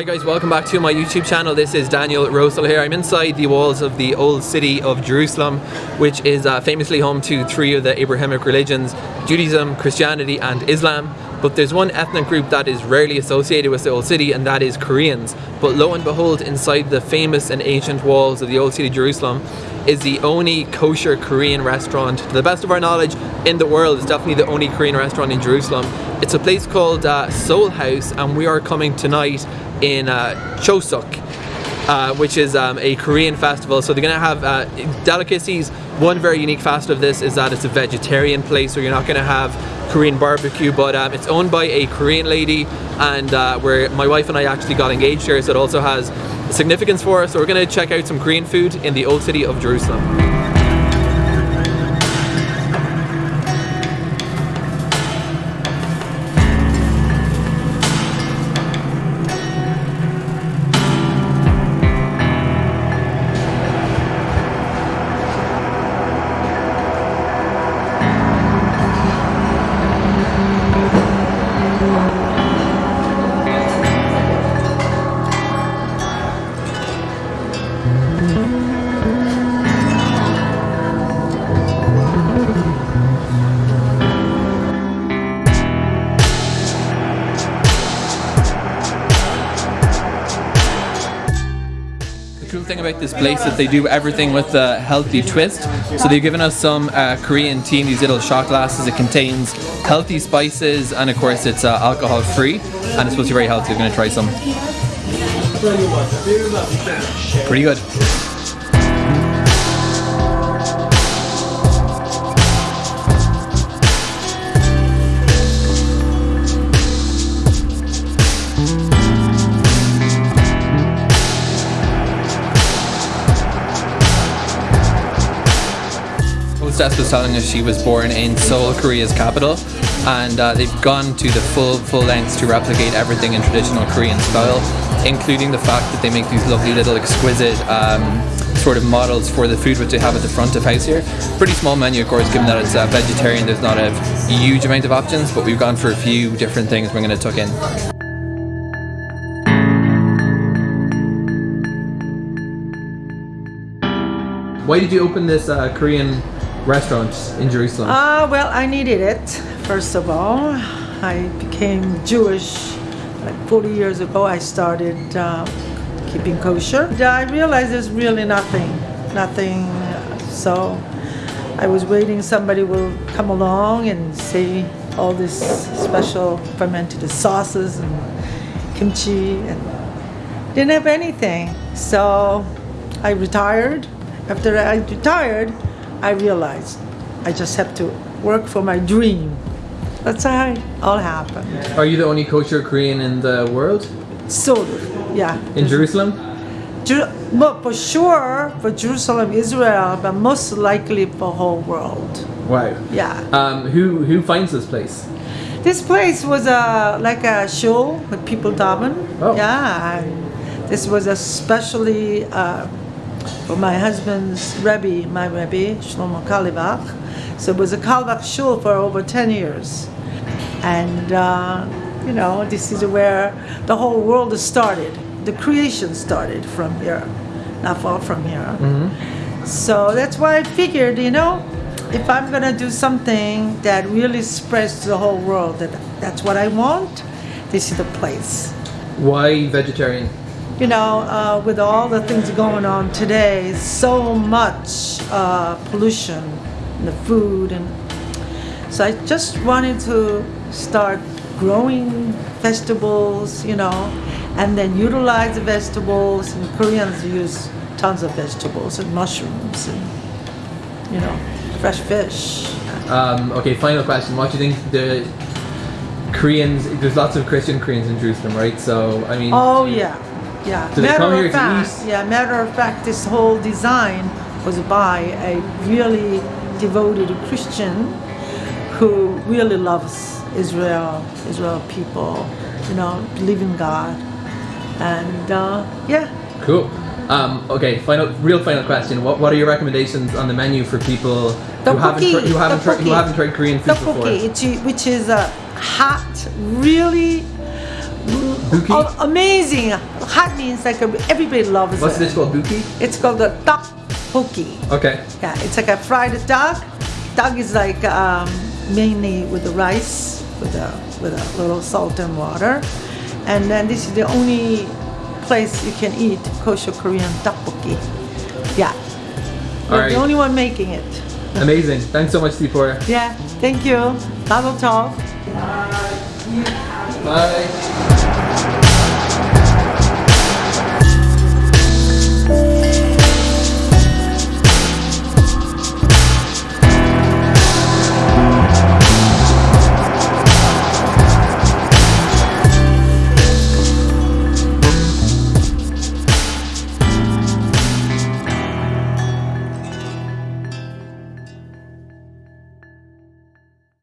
Hi guys, welcome back to my YouTube channel. This is Daniel Rosel here. I'm inside the walls of the old city of Jerusalem, which is uh, famously home to three of the Abrahamic religions, Judaism, Christianity and Islam. But there's one ethnic group that is rarely associated with the old city and that is Koreans. But lo and behold, inside the famous and ancient walls of the old city of Jerusalem is the only kosher Korean restaurant, to the best of our knowledge, in the world. It's definitely the only Korean restaurant in Jerusalem. It's a place called uh, Seoul House and we are coming tonight in uh, Chuseok. Uh, which is um, a Korean festival. So they're to have uh, delicacies. One very unique facet of this is that it's a vegetarian place, so you're not to have Korean barbecue, but um, it's owned by a Korean lady, and uh, where my wife and I actually got engaged here, so it also has significance for us. So we're to check out some Korean food in the old city of Jerusalem. Thing about this place is they do everything with a healthy twist. So they've given us some uh, Korean tea in these little shot glasses. It contains healthy spices and of course it's uh, alcohol free and it's supposed to be very healthy. I'm going to try some. Pretty good. Hostess was telling us she was born in Seoul, Korea's capital, and uh, they've gone to the full full lengths to replicate everything in traditional Korean style, including the fact that they make these lovely little exquisite um, sort of models for the food which they have at the front of house here. Pretty small menu, of course, given that it's uh, vegetarian. There's not a huge amount of options, but we've gone for a few different things we're going to tuck in. Why did you open this uh, Korean restaurants in Jerusalem? Ah, uh, well, I needed it, first of all. I became Jewish like 40 years ago. I started uh, keeping kosher. I realized there's really nothing, nothing. So I was waiting somebody will come along and say all this special fermented sauces and kimchi and didn't have anything. So I retired. After I retired, I realized I just have to work for my dream. That's how it all happened. Are you the only kosher Korean in the world? So, yeah. In Jerusalem? Jer but for sure, for Jerusalem, Israel, but most likely for whole world. Wow. Yeah. Um, who who finds this place? This place was a like a shul with people daven. Oh. Yeah. this was especially uh, for my husband's Rebbe, my Rebbe, Shlomo Carlebach. So it was a Carlebach shul for over 10 years. And, uh, you know, this is where the whole world started. The creation started from here, not far from here. Mm-hmm. So that's why I figured, you know, if I'm going to do something that really spreads to the whole world, that that's what I want, this is the place. Why vegetarian? You know, uh, with all the things going on today, so much uh, pollution in the food, and so I just wanted to start growing vegetables, you know, and then utilize the vegetables. And Koreans use tons of vegetables and mushrooms, and you know, fresh fish. Um, okay, final question. What do you think the Koreans? There's lots of Christian Koreans in Jerusalem, right? So I mean. Oh yeah yeah. Matter of fact, yeah. Matter of fact, this whole design was by a really devoted Christian who really loves Israel, Israel people, you know, believe in God, and uh, yeah. Cool. Um, okay, final, real final question. What, what are your recommendations on the menu for people who haven't, who haven't, tried, who haven't tried Korean food before? Which is a hot, really Buki? Oh, amazing. Hot means like everybody loves What's it. this called? Buki? It's called the tteokbokki. Okay. Yeah, it's like a fried duck. Duck is like um, mainly with the rice, with a with a little salt and water, and then this is the only place you can eat kosher Korean tteokbokki. Yeah, All we're right. the only one making it. Amazing. Thanks so much, Sephora. Yeah, thank you. Mazel tov. Bye.